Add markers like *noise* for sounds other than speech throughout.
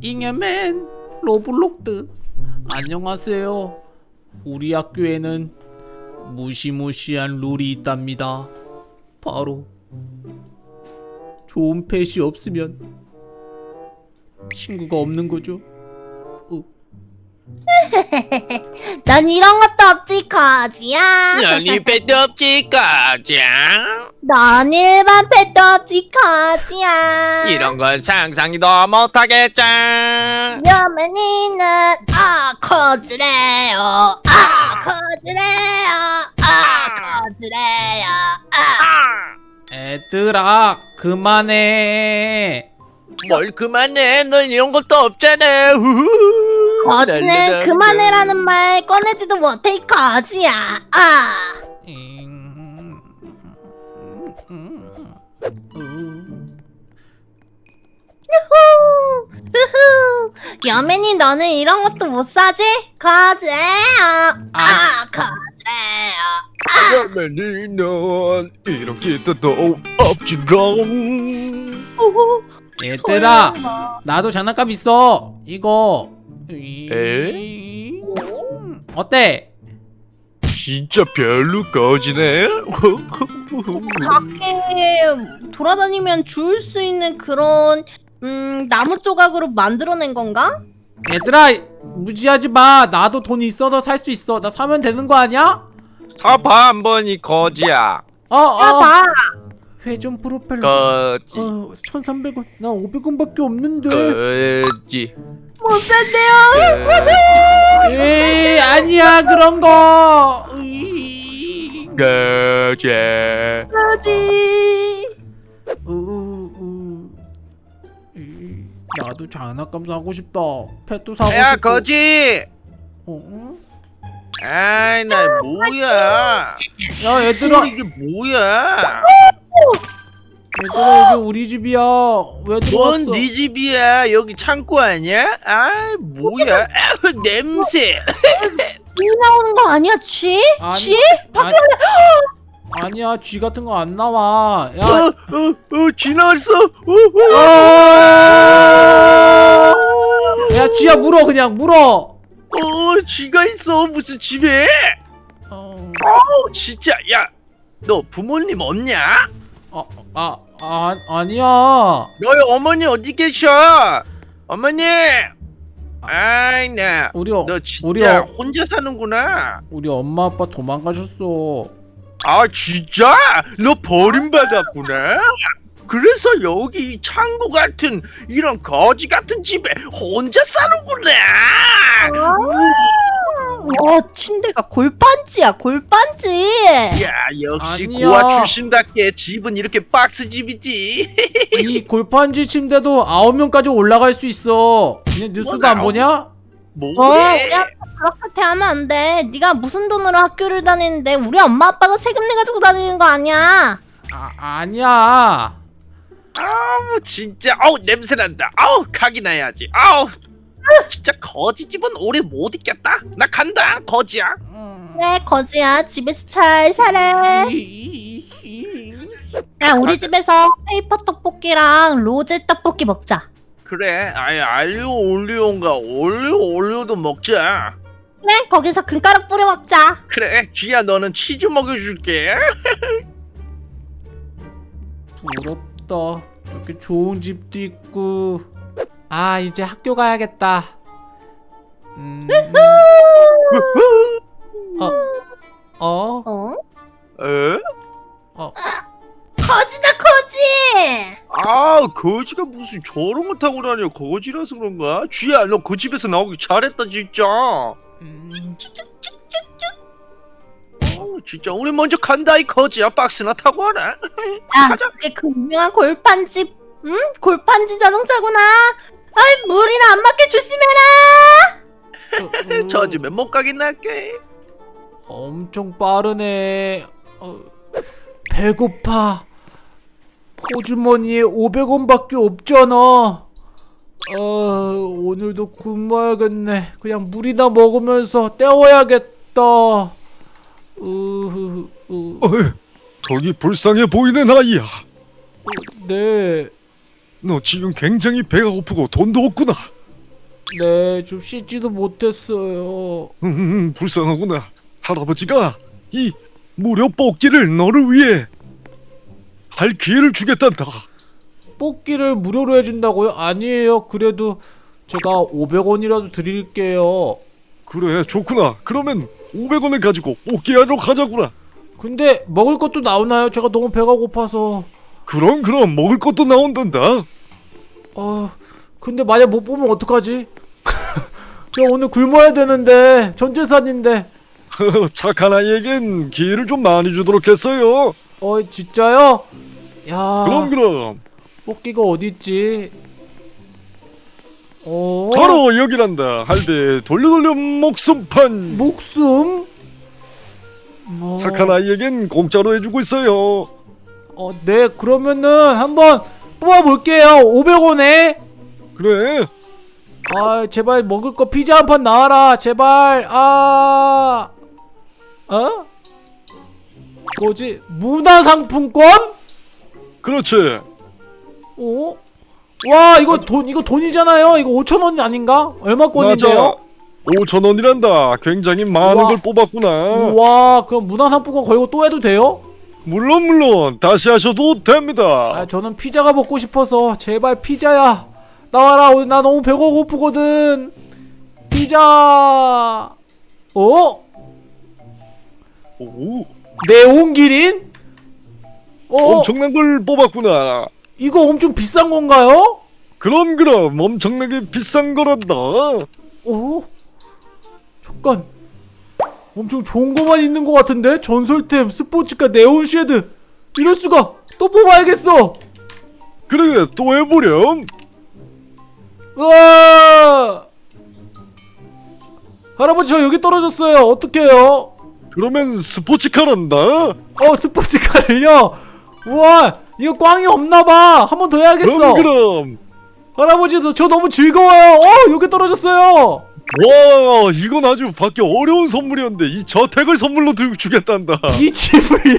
잉여맨 로블록드 안녕하세요. 우리 학교에는 무시무시한 룰이 있답니다. 바로 좋은 펫이 없으면 친구가 없는 거죠. 어, *laughs* 난 이런 것도 없지 거지야. 난이 배도 없지 가자 난 일반 펫도 없지 거지야. 이런 건 상상도 못하겠죠 여맨이는 아 거지래요. 아 거지래요. 아 거지래요. 아. 애들아 그만해. 뭘 그만해? 넌 이런 것도 없잖아. 후후. 거지는 랄랄랄라. 그만해라는 말 꺼내지도 못해 이 거지야. 아. 후후. 후후. 여맨이 너는 이런 것도 못 사지? 거지래요 아. 거지래요 그러면이 넌 이런 기도도 없지롱. 얘들아. 나도 장난감 있어. 이거 에? 어때? 진짜 별로 꺼지네? 밖에 돌아다니면 주울 수 있는 그런 음 나무 조각으로 만들어낸 건가? 얘들아 무지하지 마. 나도 돈 있어도 살수 있어. 나 사면 되는 거 아니야? 사봐 한번 이 거지야. 어어. 야봐. 회전 프로펠러. 거지. 어 1300원. 나 500원밖에 없는데. 거지 못 산대요. 에이 아니야 그런 거. 거지. 으, 이, 나도 장난감 사고 싶다. 펫도 사고 야 싶고. 거지! 어, 응? 아이 나 뭐야? 야 얘들아. 이게 뭐야 얘들아 여기 우리 집이야. 왜 들어왔어? 뭔네 집이야? 여기 창고 아니야? 아 뭐야? 아우, 냄새. 이 나오는 거 아니야 쥐? 아니, 쥐? 아니, *gasps* 아니야 쥐 같은 거 안 나와. 야. 어 어어 지나왔어. 야. 쥐야 물어 그냥 물어. 어 쥐가 있어. 무슨 집에? 어, 어 진짜. 야 너 부모님 없냐? 아, 아, 아 아니야. 너희 어머니 어디 계셔? 어머니! 아이 나너 우리 어, 진짜 우리 어, 혼자 사는구나. 우리 엄마 아빠 도망가셨어. 아 진짜? 너 버림받았구나? 그래서 여기 이 창고 같은 이런 거지 같은 집에 혼자 사는구나. 와 침대가 골판지야 골 판지. 야 역시 아니야. 고아 출신답게 집은 이렇게 박스 집이지 *laughs* 이 골판지 침대도 아홉 명까지 올라갈 수 있어 그냥 뉴스도 안 아홉- 보냐? 어 뭐래 우리한테 그렇게 하면 안 돼. 네가 무슨 돈으로 학교를 다니는데 우리 엄마 아빠가 세금 내 가지고 다니는 거 아니야. 아 아니야 아우 진짜 아우 냄새 난다 아우 각이 나야지 아우 진짜 거지 집은 오래 못 있겠다 나 간다 거지야 그래 거지야 집에서 잘 살아. 야 우리 집에서 페이퍼 떡볶이랑 로제 떡볶이 먹자. 그래 아이 알리오 올리오인가? 올리오 올리오도 먹자. 그래 거기서 금가루 뿌려 먹자. 그래 쥐야 너는 치즈 먹여줄게. 부럽다. 이렇게 좋은 집도 있고. 아 이제 학교 가야겠다. 음, 어? 어? 어? 에? 어? 거지다 거지. 아 거지가 무슨 저런 거 타고 다녀 거지라서 그런가 쥐야 너 그 집에서 나오기 잘했다 진짜 음, 어, 진짜 우리 먼저 간다 이 거지야 박스나 타고 와라 야 *laughs* 가자. 그게 그 유명한 골판지 응? 골판지 자동차구나. 아이 물이나 안 맞게 조심해라. 어, 어, *laughs* 저 집에 못 가긴 할게 엄청 빠르네. 어, 배고파. 호주머니에 500원밖에 없잖아. 어, 오늘도 굶어야겠네. 그냥 물이나 먹으면서 때워야겠다. 으, 으, 어이, 거기 불쌍해 보이는 아이야. 네. 너 지금 굉장히 배가 고프고 돈도 없구나. 네, 좀 씻지도 못했어요. 음, 불쌍하구나. 할아버지가 이 무료 뽑기를 너를 위해 할 기회를 주겠단다. 뽑기를 무료로 해준다고요? 아니에요. 그래도 제가 500원이라도 드릴게요. 그래, 좋구나. 그러면 500원을 가지고 뽑기하러 가자구나. 근데 먹을 것도 나오나요? 제가 너무 배가 고파서. 그럼 그럼 먹을 것도 나온단다. 아, 근데 만약 못 보면 어떡하지? *laughs* 저 오늘 굶어야 되는데 전 재산인데. *laughs* 착한 아이에겐 기회를 좀 많이 주도록 했어요. 어, 진짜요? 야, 그럼 그럼 뽑기가 어디 있지? 어, 바로 여기란다. 할배 돌려 돌려 목숨판. 목숨? 어, 착한 아이에겐 공짜로 해주고 있어요. 어, 네, 그러면은 한번 뽑아볼게요. 500원에. 그래. 아, 제발 먹을 거 피자 한 판 나와라. 제발. 아, 어? 뭐지? 문화상품권? 그렇지. 어? 와, 이거 돈, 이거 돈이잖아요. 이거 5천 원 아닌가? 얼마권인데요? 5천 원이란다. 굉장히 많은 우와. 걸 뽑았구나. 와, 그럼 문화상품권 걸고 또 해도 돼요? 물론 물론 다시 하셔도 됩니다. 아, 저는 피자가 먹고 싶어서 제발 피자야. 나와라. 오늘 나 너무 배가 고프거든. 피자. 어? 오, 네온 기린? 어? 엄청난 걸 뽑았구나. 이거 엄청 비싼 건가요? 그럼 그럼 엄청나게 비싼 거란다. 어? 잠깐. 엄청 좋은 거만 있는 것 같은데? 전설템, 스포츠카, 네온 쉐드. 이럴 수가. 또 뽑아야겠어. 그래 또 해보렴. 으아! 할아버지 저 여기 떨어졌어요. 어떡해요? 그러면 스포츠카란다. 어 스포츠카를요? 우와 이거 꽝이 없나봐. 한 번 더 해야겠어. 그럼 그럼. 할아버지 저, 저 너무 즐거워요. 어 여기 떨어졌어요. 와 이건 아주 받기 어려운 선물이었는데 이 저택을 선물로 드, 주겠단다. 이 집을요?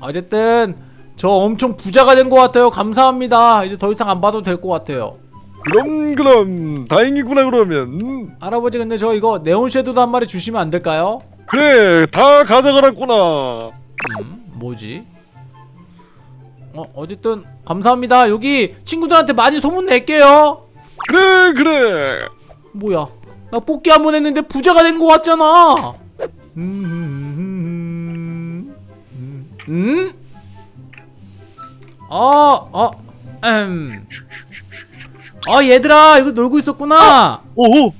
어쨌든 저 엄청 부자가 된 것 같아요. 감사합니다. 이제 더 이상 안 봐도 될 것 같아요. 그럼 그럼 다행이구나 그러면. 할아버지 근데 저 이거 네온 섀도도 한 마리 주시면 안 될까요? 그래 다 가져가라구나. 음, 뭐지? 어, 어쨌든 감사합니다. 여기 친구들한테 많이 소문 낼게요. 그래 그래. 뭐야? 나 뽑기 한 번 했는데 부자가 된것 같잖아. 음, 음, 음, 음? 어, 어, 음. 어, 얘들아, 이거 놀고 있었구나. 오호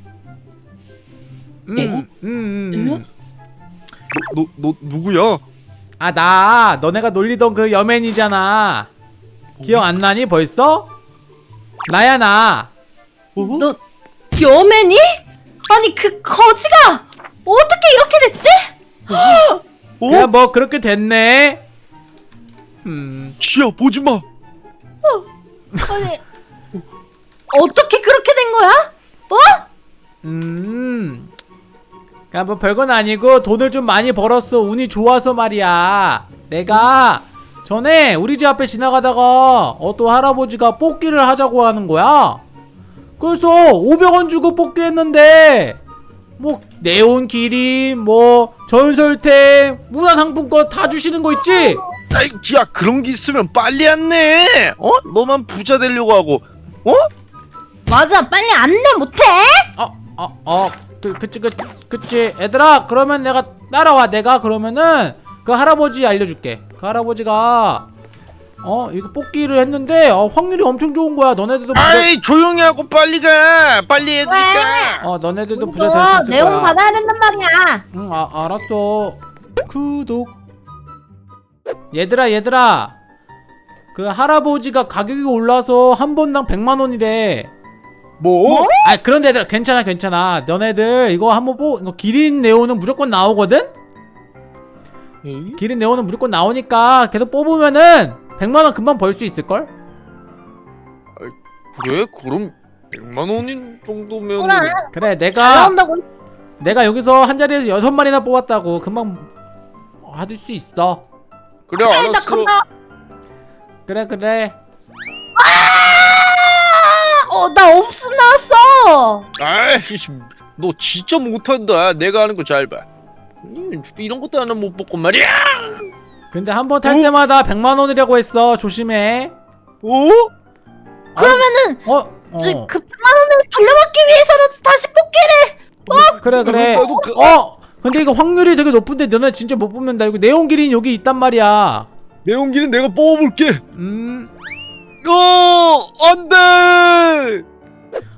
음, 음, 음, 음. 너너 누구야? 아, 나 너네가 놀리던 그 여맨이잖아. 기억 안 나니 벌써? 나야 나. 너 여맨이? 아니 그 거지가 어떻게 이렇게 됐지? *gasps* 그냥 뭐 그렇게 됐네. 음, 쥐야 보지 마. 아니 어떻게 그렇게 된 거야? 어? 음. 그냥 뭐 별건 아니고 돈을 좀 많이 벌었어. 운이 좋아서 말이야. 내가 전에 우리 집 앞에 지나가다가 어떤 할아버지가 뽑기를 하자고 하는 거야. 그래서 500원 주고 뽑기 했는데 뭐 네온 기린 뭐 전설템 문화상품권 다 주시는 거 있지? 아이 야 그런 게 있으면 빨리 안내 어? 너만 부자 되려고 하고 어? 맞아 빨리 안내 못해? 어, 어, 어, 그, 그치, 그, 그치. 얘들아, 그러면 내가 따라와. 내가 그러면은 그 할아버지 알려줄게. 그 할아버지가 어 이거 뽑기를 했는데 어, 확률이 엄청 좋은 거야. 너네들도 부자, 아이 조용히 하고 빨리 가 빨리 해야 되니까 어 너네들도 부자 이거 될수 있을 내용 거야. 받아야 된단 말이야 응, 아, 알았어. 구독. 얘들아, 얘들아. 그 할아버지가 가격이 올라서 한 번당 100만 원이래. 뭐? 아 그런데 얘들아 괜찮아 괜찮아 너네들 이거 한번 뽑 이거 기린 네오는 무조건 나오거든? 에이? 기린 네오는 무조건 나오니까 계속 뽑으면은 100만원 금방 벌 수 있을걸? 그래? 그럼 100만 원인 정도면 그래 그래 잘 내가 나온다고 내가 여기서 한 자리에서 여섯 마리나 뽑았다고 금방 받을 수 있어 그래 나 알았어 그래 그래 어 나 없음 나왔어 에이씨, 너 진짜 못한다. 내가 하는 거 잘 봐. 음, 이런 것도 하나 못 뽑고 말이야. 근데 한 번 탈 어? 때마다 100만 원이라고 했어. 조심해. 어? 그러면은 어? 어. 그 100만 원을 돌려받기 위해서라도 다시 뽑기를 그래 그래. 나도 그- 어. 근데 이거 확률이 되게 높은데 너네 진짜 못 뽑는다. 이거 내용길이 여기 있단 말이야. 내용기는 내가 뽑아볼게. 음. 어 안 돼.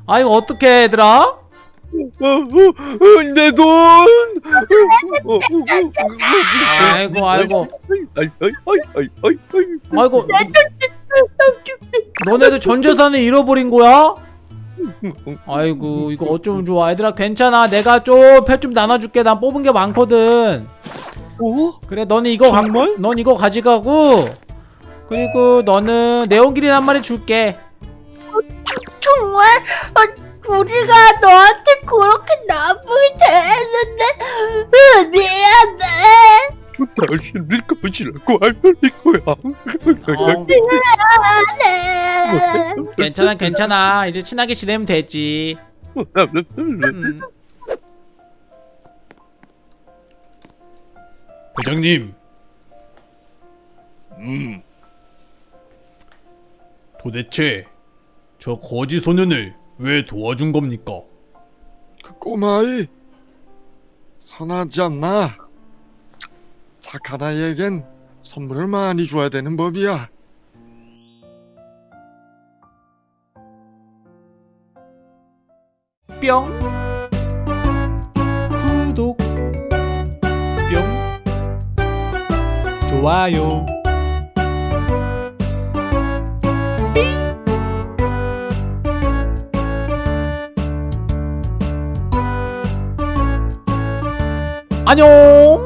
아 이거 어떻게 얘들아? 어, 어, 어, 내 돈. 아이고 아이고. 아이 아이 아이 아이 아이 아이. 아이고. 너네도 전 재산을 잃어버린 거야? 아이고 이거 어쩌면 좋아 얘들아 괜찮아 내가 좀표좀 나눠줄게 난 뽑은 게 많거든 어? 그래 너는 이거 가, 정말? 넌 이거 가져가고 그리고 너는 네온기린 한 마리 줄게. 정말? 어, 우리가 너한테 그렇게 나쁘게 대했는데 으, 미안해. 당신을 거지라고 알릴 거야. 어, 미안해. 괜찮아 괜찮아. 이제 친하게 지내면 되지. 음. 회장님, 음. 도대체 저 거지 소년을 왜 도와준 겁니까? 그 꼬마아이 선하지 않나? 착한 아이에겐 선물을 많이 줘야 되는 법이야. 뿅 구독 뿅 좋아요 안녕